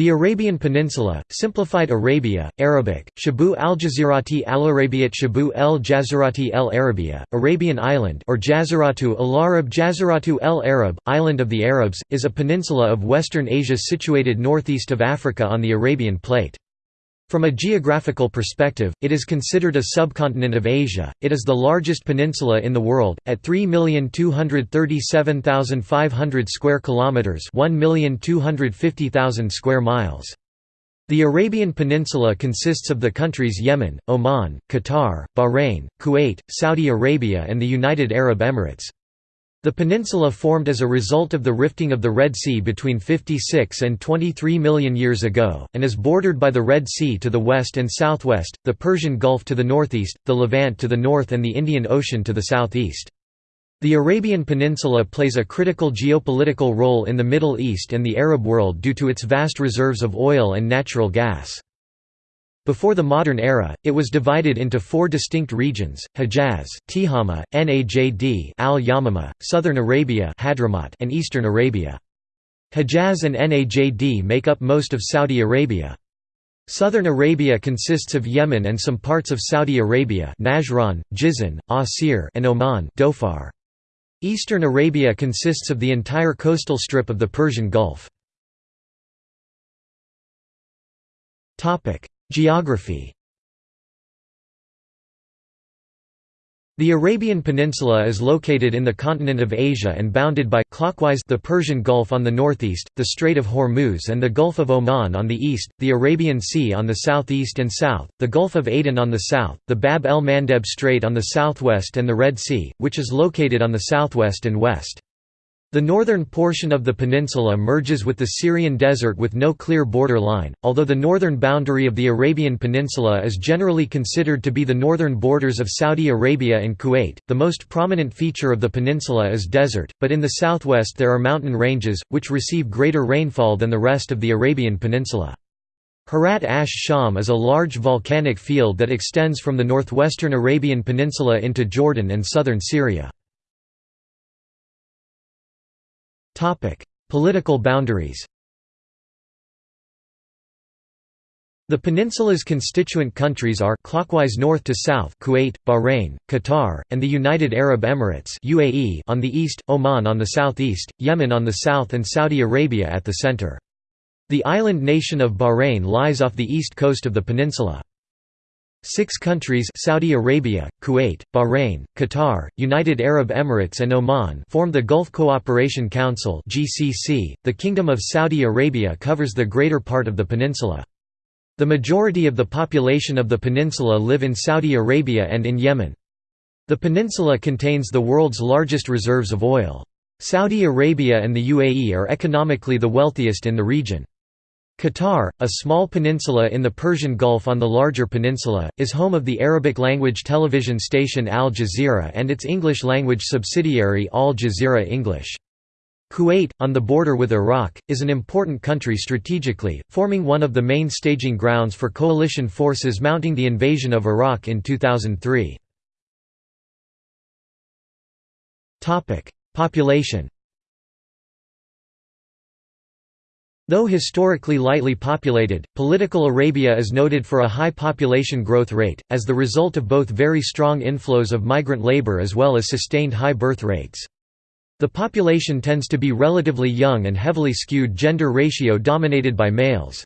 The Arabian Peninsula, simplified Arabia, Arabic, Shabu al-Jazirati al-Arabiat Shabu el-Jazirati el-Arabia, Arabian Island or Jaziratu al-Arab Jaziratu el-Arab, Island of the Arabs, is a peninsula of Western Asia situated northeast of Africa on the Arabian Plate. From a geographical perspective, it is considered a subcontinent of Asia. It is the largest peninsula in the world at 3,237,500 square kilometers, 1,250,000 square miles. The Arabian Peninsula consists of the countries Yemen, Oman, Qatar, Bahrain, Kuwait, Saudi Arabia and the United Arab Emirates. The peninsula formed as a result of the rifting of the Red Sea between 56 and 23 million years ago, and is bordered by the Red Sea to the west and southwest, the Persian Gulf to the northeast, the Levant to the north and the Indian Ocean to the southeast. The Arabian Peninsula plays a critical geopolitical role in the Middle East and the Arab world due to its vast reserves of oil and natural gas. Before the modern era, it was divided into four distinct regions: Hejaz, Tihama, Najd, Al-Yamama, Southern Arabia, Hadramaut, and Eastern Arabia. Hejaz and Najd make up most of Saudi Arabia. Southern Arabia consists of Yemen and some parts of Saudi Arabia, Najran, Jizan, Asir, and Oman, Dhofar. Eastern Arabia consists of the entire coastal strip of the Persian Gulf. Topic: Geography The Arabian Peninsula is located in the continent of Asia and bounded by clockwise the Persian Gulf on the northeast, the Strait of Hormuz and the Gulf of Oman on the east, the Arabian Sea on the southeast and south, the Gulf of Aden on the south, the Bab el-Mandeb Strait on the southwest and the Red Sea, which is located on the southwest and west. The northern portion of the peninsula merges with the Syrian desert with no clear border line, although the northern boundary of the Arabian Peninsula is generally considered to be the northern borders of Saudi Arabia and Kuwait. The most prominent feature of the peninsula is desert, but in the southwest there are mountain ranges, which receive greater rainfall than the rest of the Arabian Peninsula. Harat Ash Sham is a large volcanic field that extends from the northwestern Arabian Peninsula into Jordan and southern Syria. Political boundaries The peninsula's constituent countries are clockwise north to south Kuwait, Bahrain, Qatar, and the United Arab Emirates UAE on the east, Oman on the southeast, Yemen on the south and Saudi Arabia at the center. The island nation of Bahrain lies off the east coast of the peninsula. Six countries Saudi Arabia, Kuwait, Bahrain, Qatar, United Arab Emirates and Oman form the Gulf Cooperation Council. .The Kingdom of Saudi Arabia covers the greater part of the peninsula. The majority of the population of the peninsula live in Saudi Arabia and in Yemen. The peninsula contains the world's largest reserves of oil. Saudi Arabia and the UAE are economically the wealthiest in the region. Qatar, a small peninsula in the Persian Gulf on the larger peninsula, is home of the Arabic-language television station Al Jazeera and its English-language subsidiary Al Jazeera English. Kuwait, on the border with Iraq, is an important country strategically, forming one of the main staging grounds for coalition forces mounting the invasion of Iraq in 2003. Population Though historically lightly populated, political Arabia is noted for a high population growth rate, as the result of both very strong inflows of migrant labor as well as sustained high birth rates. The population tends to be relatively young and heavily skewed gender ratio dominated by males.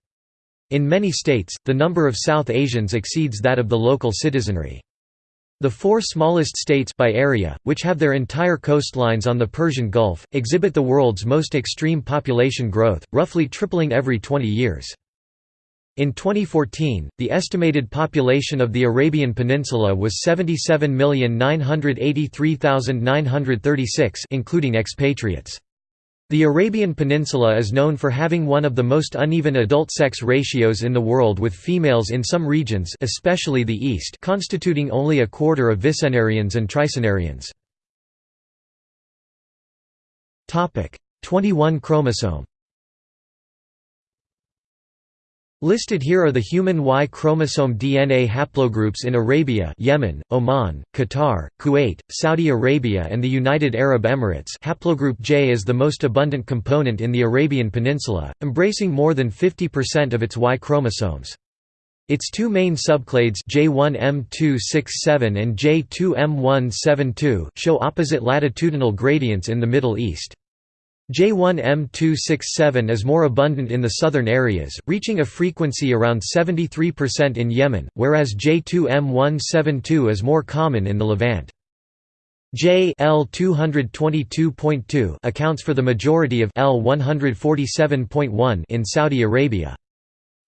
In many states, the number of South Asians exceeds that of the local citizenry. The four smallest states by area, which have their entire coastlines on the Persian Gulf, exhibit the world's most extreme population growth, roughly tripling every 20 years. In 2014, the estimated population of the Arabian Peninsula was 77,983,936 including expatriates. The Arabian Peninsula is known for having one of the most uneven adult sex ratios in the world with females in some regions especially the east constituting only a quarter of vicenarians and tricenarians. 21 chromosome Listed here are the human Y chromosome DNA haplogroups in Arabia Yemen, Oman, Qatar, Kuwait, Saudi Arabia and the United Arab Emirates haplogroup J is the most abundant component in the Arabian Peninsula, embracing more than 50% of its Y chromosomes. Its two main subclades J1M267 and J2M172 show opposite latitudinal gradients in the Middle East. J1M267 is more abundant in the southern areas, reaching a frequency around 73% in Yemen, whereas J2M172 is more common in the Levant. J L222.2 accounts for the majority of L147.1 in Saudi Arabia.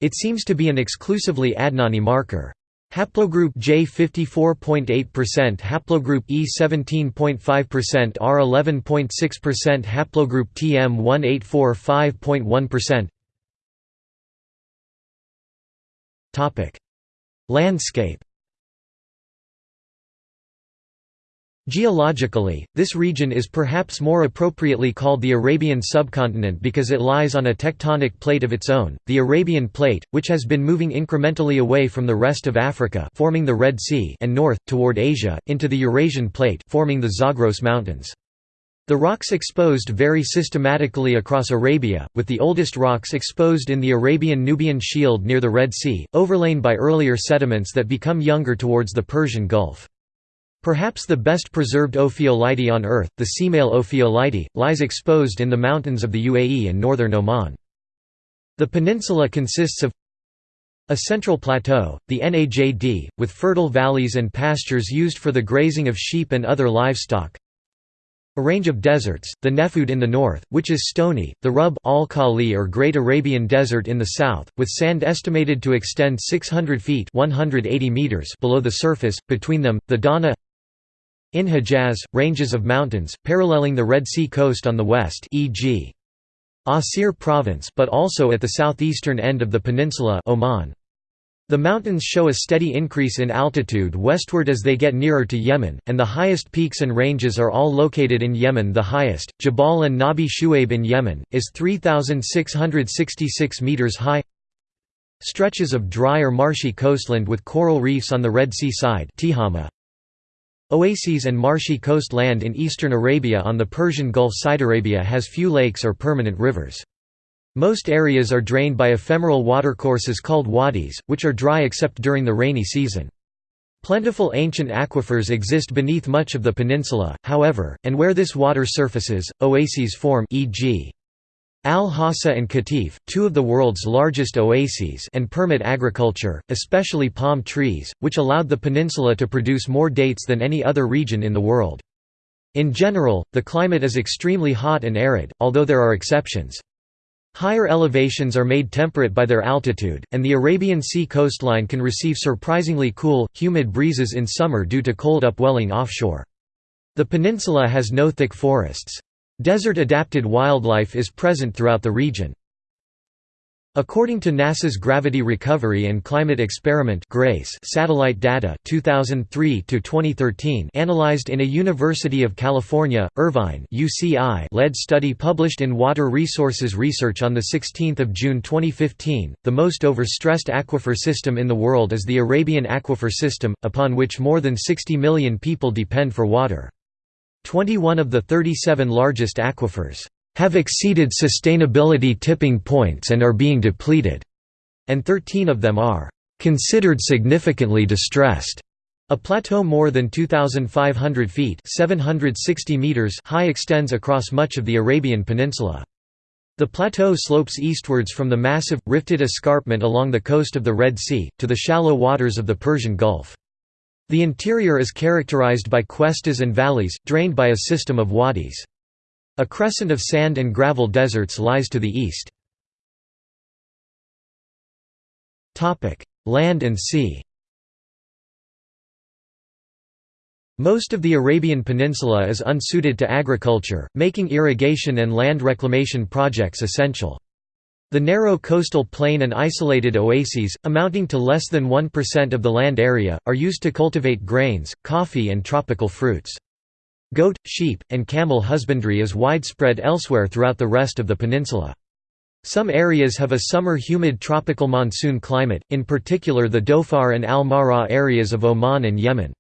It seems to be an exclusively Adnani marker. Haplogroup J 54.8%, haplogroup E 17.5%, R 11.6%, haplogroup TM 1845.1%. Topic: Landscape Geologically, this region is perhaps more appropriately called the Arabian subcontinent because it lies on a tectonic plate of its own, the Arabian Plate, which has been moving incrementally away from the rest of Africa forming the Red Sea and north, toward Asia, into the Eurasian Plate forming the Zagros Mountains. The rocks exposed vary systematically across Arabia, with the oldest rocks exposed in the Arabian-Nubian Shield near the Red Sea, overlain by earlier sediments that become younger towards the Persian Gulf. Perhaps the best preserved ophiolite on Earth, the Semail ophiolite, lies exposed in the mountains of the UAE and northern Oman. The peninsula consists of a central plateau, the Najd, with fertile valleys and pastures used for the grazing of sheep and other livestock. A range of deserts, the Nefud in the north, which is stony, the Rub al Khali or Great Arabian Desert in the south, with sand estimated to extend 600 feet 180 meters below the surface, between them, the Dahna in Hejaz, ranges of mountains, paralleling the Red Sea coast on the west e.g. Asir province but also at the southeastern end of the peninsula Oman. The mountains show a steady increase in altitude westward as they get nearer to Yemen, and the highest peaks and ranges are all located in Yemen the highest, Jabal and Nabi Shuaib in Yemen, is 3,666 metres high Stretches of dry or marshy coastland with coral reefs on the Red Sea side Tihama, Oases and marshy coast land in eastern Arabia on the Persian Gulf side. Arabia has few lakes or permanent rivers. Most areas are drained by ephemeral watercourses called wadis, which are dry except during the rainy season. Plentiful ancient aquifers exist beneath much of the peninsula, however, and where this water surfaces, oases form e.g. Al-Hasa and Qatif, two of the world's largest oases and permit agriculture, especially palm trees, which allowed the peninsula to produce more dates than any other region in the world. In general, the climate is extremely hot and arid, although there are exceptions. Higher elevations are made temperate by their altitude, and the Arabian Sea coastline can receive surprisingly cool, humid breezes in summer due to cold upwelling offshore. The peninsula has no thick forests. Desert-adapted wildlife is present throughout the region. According to NASA's Gravity Recovery and Climate Experiment GRACE satellite data 2003 to 2013 analyzed in a University of California, Irvine UCI led study published in Water Resources Research on 16 June 2015, the most overstressed aquifer system in the world is the Arabian Aquifer System, upon which more than 60 million people depend for water. 21 of the 37 largest aquifers have exceeded sustainability tipping points and are being depleted, and 13 of them are considered significantly distressed. A plateau more than 2,500 feet 760 meters high extends across much of the Arabian Peninsula. The plateau slopes eastwards from the massive, rifted escarpment along the coast of the Red Sea, to the shallow waters of the Persian Gulf. The interior is characterized by cuestas and valleys, drained by a system of wadis. A crescent of sand and gravel deserts lies to the east. Land and sea Most of the Arabian Peninsula is unsuited to agriculture, making irrigation and land reclamation projects essential. The narrow coastal plain and isolated oases, amounting to less than 1% of the land area, are used to cultivate grains, coffee and tropical fruits. Goat, sheep, and camel husbandry is widespread elsewhere throughout the rest of the peninsula. Some areas have a summer humid tropical monsoon climate, in particular the Dhofar and Al-Mahra areas of Oman and Yemen.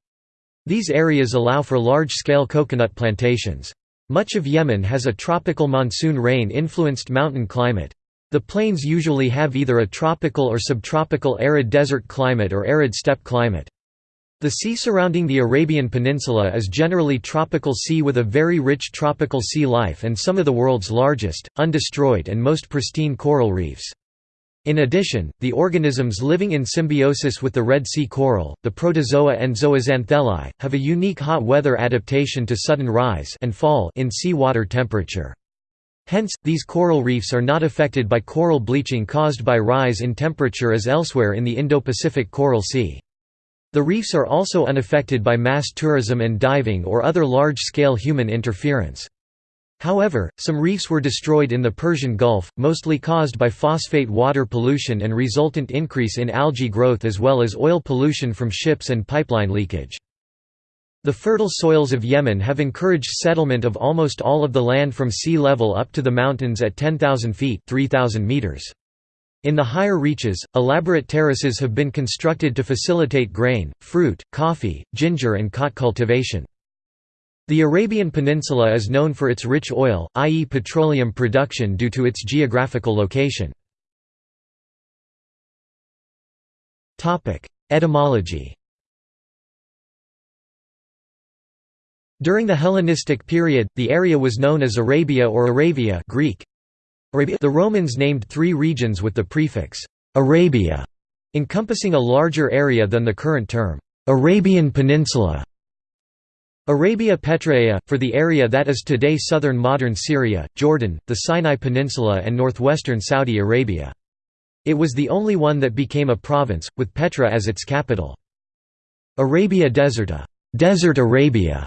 These areas allow for large-scale coconut plantations. Much of Yemen has a tropical monsoon rain-influenced mountain climate. The plains usually have either a tropical or subtropical arid desert climate or arid steppe climate. The sea surrounding the Arabian Peninsula is generally tropical sea with a very rich tropical sea life and some of the world's largest, undestroyed and most pristine coral reefs. In addition, the organisms living in symbiosis with the Red Sea coral, the protozoa and zooxanthellae, have a unique hot weather adaptation to sudden rise and fall in sea water temperature. Hence, these coral reefs are not affected by coral bleaching caused by rise in temperature as elsewhere in the Indo-Pacific Coral Sea. The reefs are also unaffected by mass tourism and diving or other large-scale human interference. However, some reefs were destroyed in the Persian Gulf, mostly caused by phosphate water pollution and resultant increase in algae growth as well as oil pollution from ships and pipeline leakage. The fertile soils of Yemen have encouraged settlement of almost all of the land from sea level up to the mountains at 10,000 feet 3,000 meters. In the higher reaches, elaborate terraces have been constructed to facilitate grain, fruit, coffee, ginger and khat cultivation. The Arabian Peninsula is known for its rich oil, i.e. petroleum production due to its geographical location. Etymology During the Hellenistic period, the area was known as Arabia or Aravia Greek. The Romans named three regions with the prefix «Arabia», encompassing a larger area than the current term «Arabian Peninsula». Arabia Petraea, for the area that is today southern modern Syria, Jordan, the Sinai Peninsula and northwestern Saudi Arabia. It was the only one that became a province, with Petra as its capital. Arabia Deserta Desert Arabia",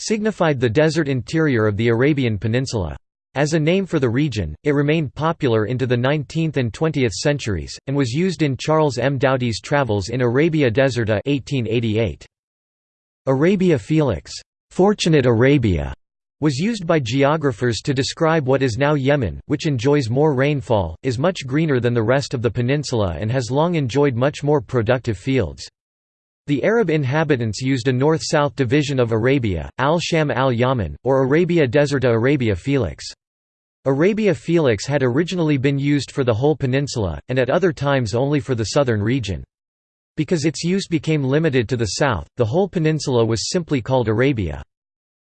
signified the desert interior of the Arabian Peninsula. As a name for the region, it remained popular into the 19th and 20th centuries, and was used in Charles M. Doughty's Travels in Arabia Deserta 1888. Arabia Felix Fortunate Arabia", was used by geographers to describe what is now Yemen, which enjoys more rainfall, is much greener than the rest of the peninsula and has long enjoyed much more productive fields. The Arab inhabitants used a north-south division of Arabia, al-Sham al-Yaman, or Arabia Deserta Arabia Felix. Arabia Felix had originally been used for the whole peninsula, and at other times only for the southern region. Because its use became limited to the south, the whole peninsula was simply called Arabia.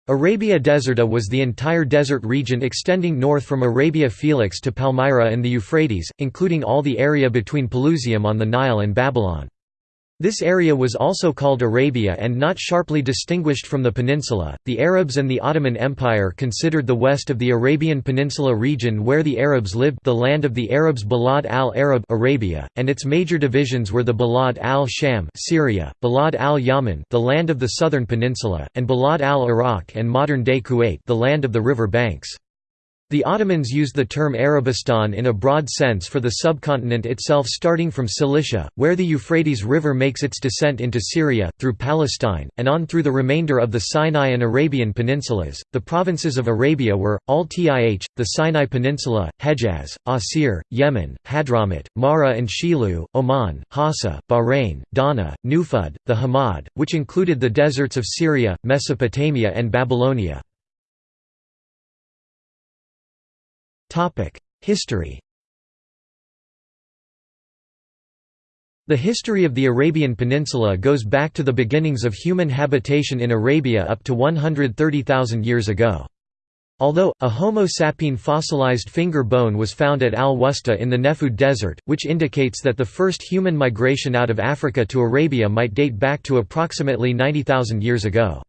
Arabia Deserta was the entire desert region extending north from Arabia Felix to Palmyra and the Euphrates, including all the area between Pelusium on the Nile and Babylon. This area was also called Arabia and not sharply distinguished from the peninsula. The Arabs and the Ottoman Empire considered the west of the Arabian Peninsula region where the Arabs lived the land of the Arabs Balad al-Arab Arabia, and its major divisions were the Balad al-Sham Syria, Balad al-Yaman the land of the southern peninsula, and Balad al-Iraq and modern-day Kuwait the land of the river banks. The Ottomans used the term Arabistan in a broad sense for the subcontinent itself starting from Cilicia, where the Euphrates River makes its descent into Syria, through Palestine, and on through the remainder of the Sinai and Arabian peninsulas. The provinces of Arabia were, Al-Tih, the Sinai Peninsula, Hejaz, Asir, Yemen, Hadramut, Mahra and Shilu, Oman, Hassa, Bahrain, Dahna, Nufud, the Hamad, which included the deserts of Syria, Mesopotamia and Babylonia. History The history of the Arabian Peninsula goes back to the beginnings of human habitation in Arabia up to 130,000 years ago. Although, a Homo sapien fossilized finger bone was found at Al-Wusta in the Nefud Desert, which indicates that the first human migration out of Africa to Arabia might date back to approximately 90,000 years ago.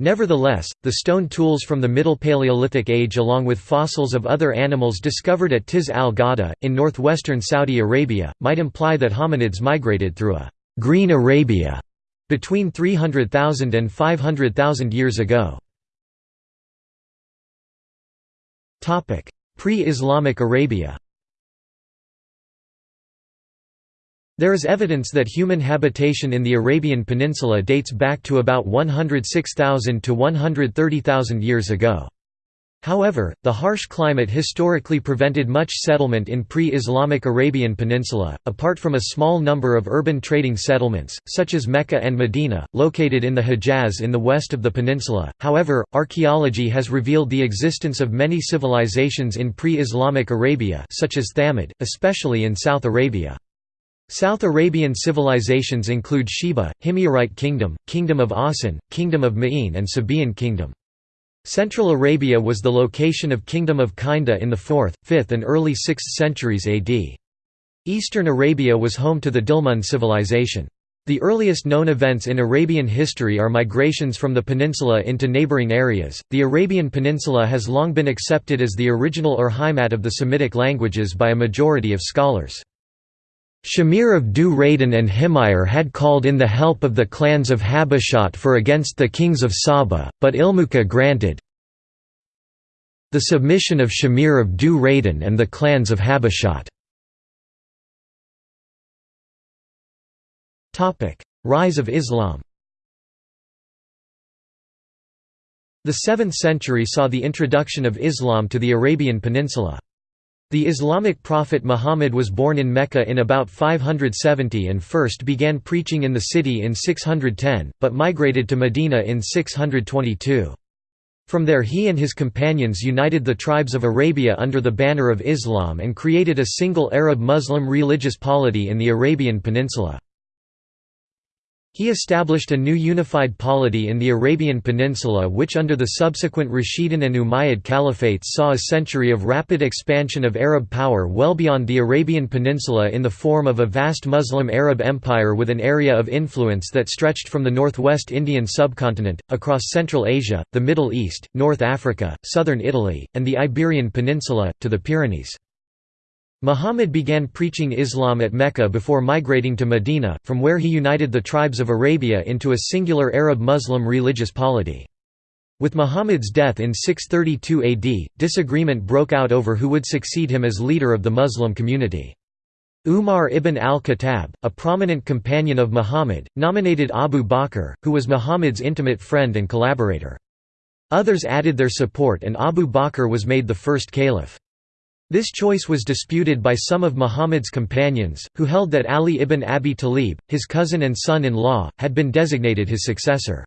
Nevertheless, the stone tools from the Middle Paleolithic age along with fossils of other animals discovered at Tiz al-Ghada, in northwestern Saudi Arabia, might imply that hominids migrated through a «green Arabia» between 300,000 and 500,000 years ago. Pre-Islamic Arabia There is evidence that human habitation in the Arabian Peninsula dates back to about 106,000 to 130,000 years ago. However, the harsh climate historically prevented much settlement in pre-Islamic Arabian Peninsula, apart from a small number of urban trading settlements, such as Mecca and Medina, located in the Hejaz in the west of the peninsula. However, archaeology has revealed the existence of many civilizations in pre-Islamic Arabia such as Thamud, especially in South Arabia. South Arabian civilizations include Sheba, Himyarite Kingdom, Kingdom of Awsan, Kingdom of Ma'in and Sabaean Kingdom. Central Arabia was the location of Kingdom of Kinda in the 4th, 5th and early 6th centuries AD. Eastern Arabia was home to the Dilmun civilization. The earliest known events in Arabian history are migrations from the peninsula into neighboring areas. The Arabian Peninsula has long been accepted as the original Urheimat of the Semitic languages by a majority of scholars. Shamir of Du and Himyar had called in the help of the clans of Habashat for against the kings of Saba, but Ilumquh granted the submission of Shamir of Du and the clans of Habashat. Rise of Islam The 7th century saw the introduction of Islam to the Arabian Peninsula. The Islamic prophet Muhammad was born in Mecca in about 570 and first began preaching in the city in 610, but migrated to Medina in 622. From there he and his companions united the tribes of Arabia under the banner of Islam and created a single Arab-Muslim religious polity in the Arabian Peninsula. He established a new unified polity in the Arabian Peninsula which under the subsequent Rashidun and Umayyad caliphates saw a century of rapid expansion of Arab power well beyond the Arabian Peninsula in the form of a vast Muslim Arab empire with an area of influence that stretched from the northwest Indian subcontinent, across Central Asia, the Middle East, North Africa, southern Italy, and the Iberian Peninsula, to the Pyrenees. Muhammad began preaching Islam at Mecca before migrating to Medina, from where he united the tribes of Arabia into a singular Arab-Muslim religious polity. With Muhammad's death in 632 AD, disagreement broke out over who would succeed him as leader of the Muslim community. Umar ibn al-Khattab, a prominent companion of Muhammad, nominated Abu Bakr, who was Muhammad's intimate friend and collaborator. Others added their support and Abu Bakr was made the first caliph. This choice was disputed by some of Muhammad's companions, who held that Ali ibn Abi Talib, his cousin and son-in-law, had been designated his successor.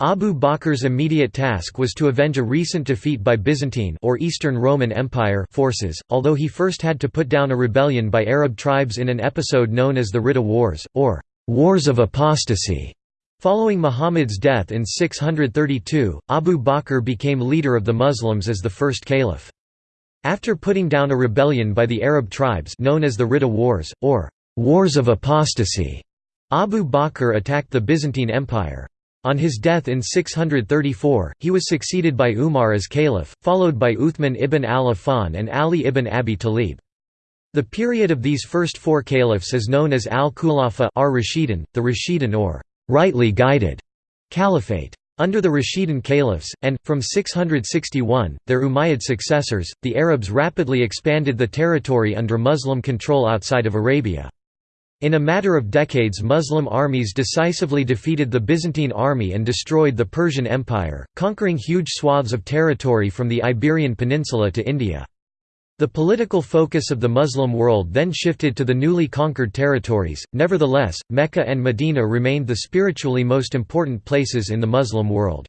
Abu Bakr's immediate task was to avenge a recent defeat by Byzantine or Eastern Roman Empire forces, although he first had to put down a rebellion by Arab tribes in an episode known as the Ridda Wars, or Wars of Apostasy. Following Muhammad's death in 632, Abu Bakr became leader of the Muslims as the first caliph. After putting down a rebellion by the Arab tribes known as the Ridda Wars, or Wars of Apostasy, Abu Bakr attacked the Byzantine Empire. On his death in 634, he was succeeded by Umar as caliph, followed by Uthman ibn al-Affan and Ali ibn Abi Talib. The period of these first four caliphs is known as al-Khulafa ar-Rashidun, the Rashidun or rightly guided caliphate. Under the Rashidun caliphs, and, from 661, their Umayyad successors, the Arabs rapidly expanded the territory under Muslim control outside of Arabia. In a matter of decades Muslim armies decisively defeated the Byzantine army and destroyed the Persian Empire, conquering huge swaths of territory from the Iberian Peninsula to India. The political focus of the Muslim world then shifted to the newly conquered territories, nevertheless, Mecca and Medina remained the spiritually most important places in the Muslim world.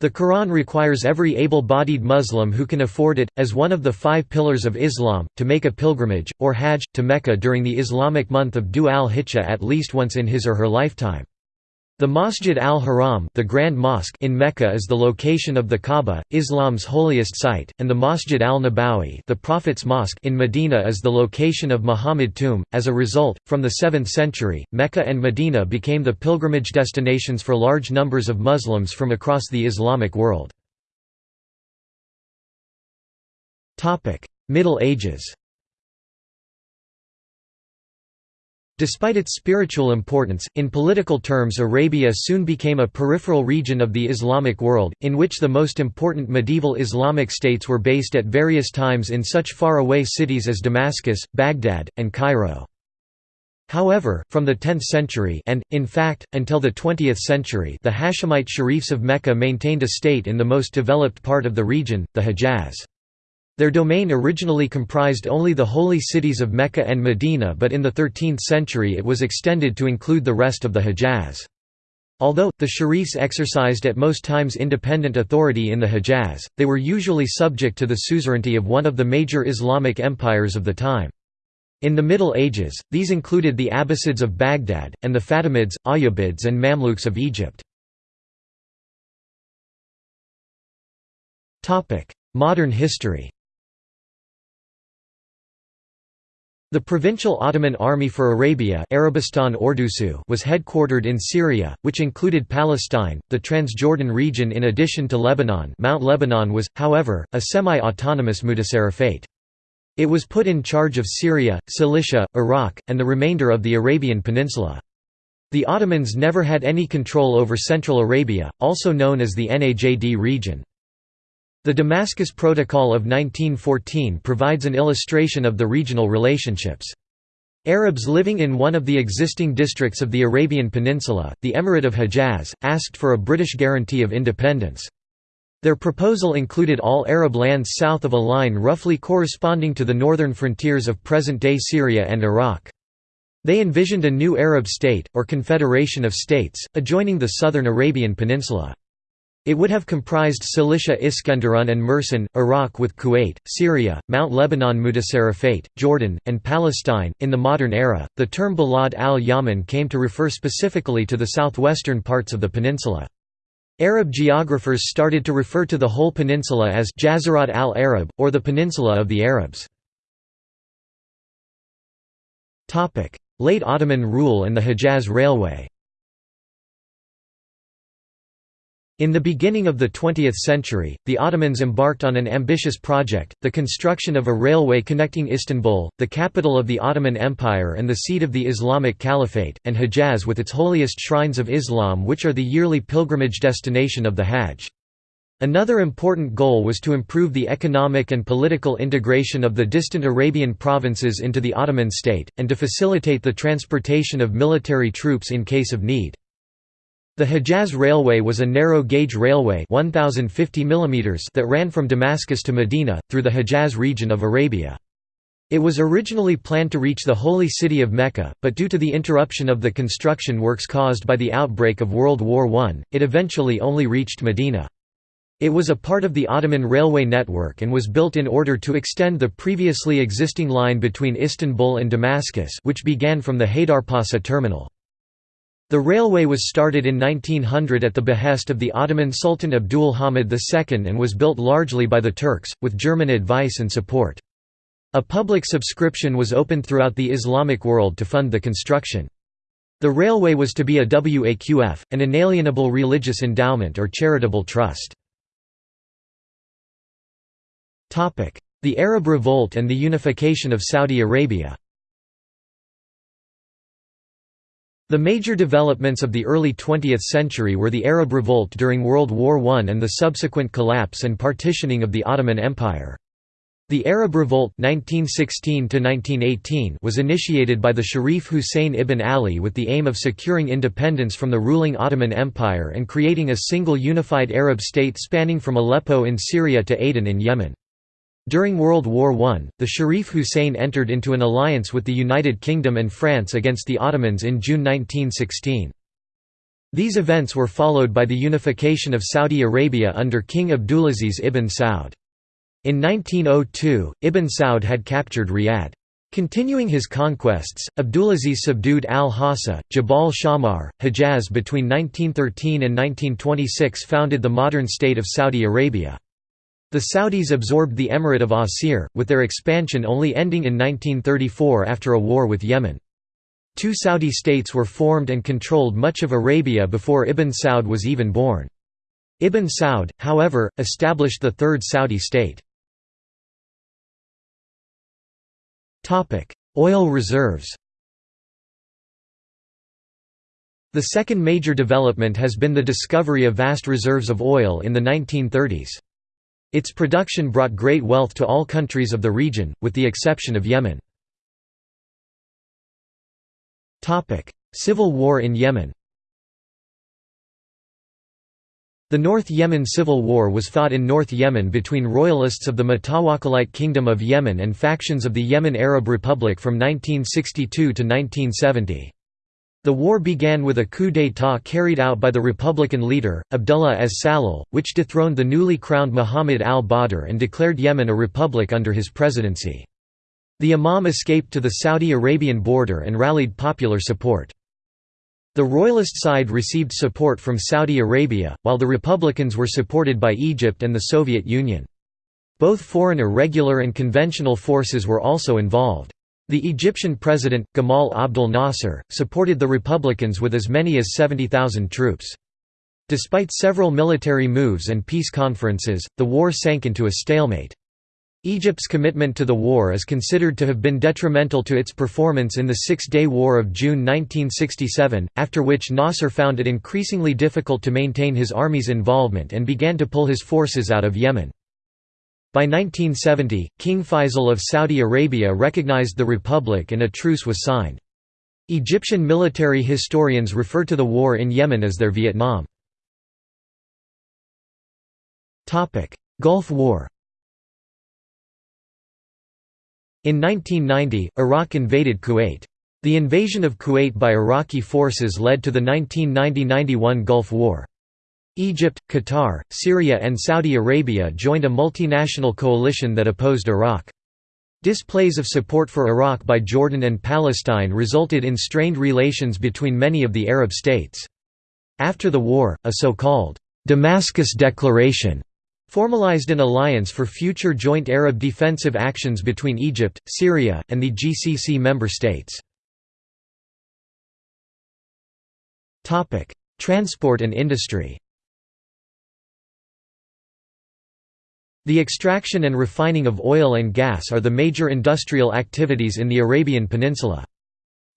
The Quran requires every able-bodied Muslim who can afford it, as one of the five pillars of Islam, to make a pilgrimage, or hajj, to Mecca during the Islamic month of Dhu al-Hijjah at least once in his or her lifetime. The Masjid al-Haram the Grand Mosque in Mecca is the location of the Kaaba, Islam's holiest site, and the Masjid al-Nabawi the Prophet's Mosque in Medina is the location of Muhammad tomb. As a result, from the 7th century, Mecca and Medina became the pilgrimage destinations for large numbers of Muslims from across the Islamic world. Middle Ages Despite its spiritual importance, in political terms Arabia soon became a peripheral region of the Islamic world, in which the most important medieval Islamic states were based at various times in such far-away cities as Damascus, Baghdad, and Cairo. However, from the 10th century and, in fact, until the 20th century the Hashemite Sharifs of Mecca maintained a state in the most developed part of the region, the Hejaz. Their domain originally comprised only the holy cities of Mecca and Medina but in the 13th century it was extended to include the rest of the Hejaz. Although, the Sharifs exercised at most times independent authority in the Hejaz, they were usually subject to the suzerainty of one of the major Islamic empires of the time. In the Middle Ages, these included the Abbasids of Baghdad, and the Fatimids, Ayyubids and Mamluks of Egypt. Modern history The Provincial Ottoman Army for Arabia Arabistan Ordusu was headquartered in Syria, which included Palestine, the Transjordan region in addition to Lebanon Mount Lebanon was, however, a semi-autonomous mutasarrifate. It was put in charge of Syria, Cilicia, Iraq, and the remainder of the Arabian Peninsula. The Ottomans never had any control over Central Arabia, also known as the Najd region. The Damascus Protocol of 1914 provides an illustration of the regional relationships. Arabs living in one of the existing districts of the Arabian Peninsula, the Emirate of Hejaz, asked for a British guarantee of independence. Their proposal included all Arab lands south of a line roughly corresponding to the northern frontiers of present-day Syria and Iraq. They envisioned a new Arab state, or confederation of states, adjoining the southern Arabian Peninsula. It would have comprised Cilicia Iskenderun and Mersin, Iraq with Kuwait, Syria, Mount Lebanon Mutasarrifate, Jordan, and Palestine. In the modern era, the term Balad al Yaman came to refer specifically to the southwestern parts of the peninsula. Arab geographers started to refer to the whole peninsula as Jazirat al-Arab, or the Peninsula of the Arabs. Late Ottoman rule and the Hejaz Railway In the beginning of the 20th century, the Ottomans embarked on an ambitious project, the construction of a railway connecting Istanbul, the capital of the Ottoman Empire and the seat of the Islamic Caliphate, and Hejaz with its holiest shrines of Islam which are the yearly pilgrimage destination of the Hajj. Another important goal was to improve the economic and political integration of the distant Arabian provinces into the Ottoman state, and to facilitate the transportation of military troops in case of need. The Hejaz Railway was a narrow-gauge railway 1050 mm that ran from Damascus to Medina, through the Hejaz region of Arabia. It was originally planned to reach the holy city of Mecca, but due to the interruption of the construction works caused by the outbreak of World War I, it eventually only reached Medina. It was a part of the Ottoman railway network and was built in order to extend the previously existing line between Istanbul and Damascus which began from the Haydarpasa terminal. The railway was started in 1900 at the behest of the Ottoman Sultan Abdul Hamid II and was built largely by the Turks, with German advice and support. A public subscription was opened throughout the Islamic world to fund the construction. The railway was to be a waqf, an inalienable religious endowment or charitable trust. The Arab Revolt and the unification of Saudi Arabia The major developments of the early 20th century were the Arab Revolt during World War I and the subsequent collapse and partitioning of the Ottoman Empire. The Arab Revolt 1916 was initiated by the Sharif Hussein ibn Ali with the aim of securing independence from the ruling Ottoman Empire and creating a single unified Arab state spanning from Aleppo in Syria to Aden in Yemen. During World War I, the Sharif Hussein entered into an alliance with the United Kingdom and France against the Ottomans in June 1916. These events were followed by the unification of Saudi Arabia under King Abdulaziz ibn Saud. In 1902, Ibn Saud had captured Riyadh. Continuing his conquests, Abdulaziz subdued al-Hassa, Jabal Shammar, Hejaz between 1913 and 1926 founded the modern state of Saudi Arabia. The Saudis absorbed the Emirate of Asir, with their expansion only ending in 1934 after a war with Yemen. Two Saudi states were formed and controlled much of Arabia before Ibn Saud was even born. Ibn Saud, however, established the Third Saudi state. Oil reserves The second major development has been the discovery of vast reserves of oil in the 1930s. Its production brought great wealth to all countries of the region, with the exception of Yemen. Civil War in Yemen The North Yemen Civil War was fought in North Yemen between royalists of the Mutawakkalite Kingdom of Yemen and factions of the Yemen Arab Republic from 1962 to 1970. The war began with a coup d'état carried out by the Republican leader, Abdullah as Salal, which dethroned the newly crowned Muhammad al-Badr and declared Yemen a republic under his presidency. The Imam escaped to the Saudi Arabian border and rallied popular support. The Royalist side received support from Saudi Arabia, while the Republicans were supported by Egypt and the Soviet Union. Both foreign irregular and conventional forces were also involved. The Egyptian president, Gamal Abdel Nasser, supported the Republicans with as many as 70,000 troops. Despite several military moves and peace conferences, the war sank into a stalemate. Egypt's commitment to the war is considered to have been detrimental to its performance in the Six-Day War of June 1967, after which Nasser found it increasingly difficult to maintain his army's involvement and began to pull his forces out of Yemen. By 1970, King Faisal of Saudi Arabia recognized the republic and a truce was signed. Egyptian military historians refer to the war in Yemen as their Vietnam. Gulf War In 1990, Iraq invaded Kuwait. The invasion of Kuwait by Iraqi forces led to the 1990–91 Gulf War. Egypt, Qatar, Syria and Saudi Arabia joined a multinational coalition that opposed Iraq. Displays of support for Iraq by Jordan and Palestine resulted in strained relations between many of the Arab states. After the war, a so-called Damascus Declaration formalized an alliance for future joint Arab defensive actions between Egypt, Syria, and the GCC member states. Transport and industry The extraction and refining of oil and gas are the major industrial activities in the Arabian Peninsula.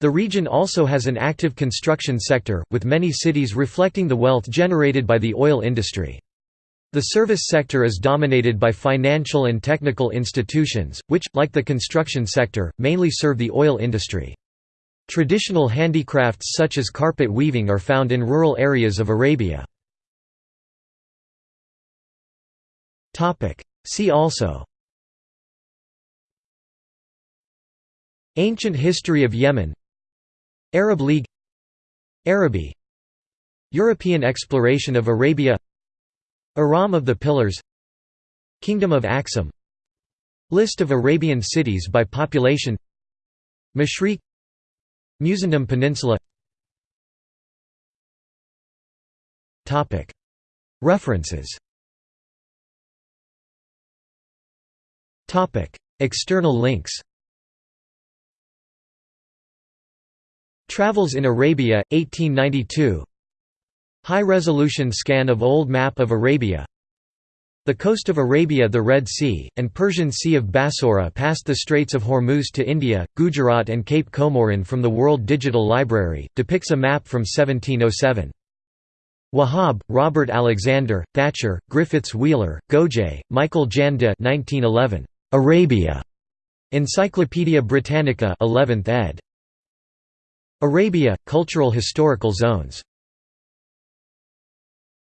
The region also has an active construction sector, with many cities reflecting the wealth generated by the oil industry. The service sector is dominated by financial and technical institutions, which, like the construction sector, mainly serve the oil industry. Traditional handicrafts such as carpet weaving are found in rural areas of Arabia. See also. Ancient history of Yemen. Arab League. Araby European exploration of Arabia. Iram of the Pillars. Kingdom of Aksum. List of Arabian cities by population. Mashriq. Musandam Peninsula. References External links Travels in Arabia, 1892 High-resolution scan of old map of Arabia The coast of Arabia the Red Sea, and Persian Sea of Bassora past the Straits of Hormuz to India, Gujarat and Cape Comorin from the World Digital Library, depicts a map from 1707. Wahab, Robert Alexander, Thatcher, Griffiths Wheeler, Gojay, Michael Jan de 1911. Arabia. Encyclopædia Britannica 11th ed. Arabia, Cultural Historical Zones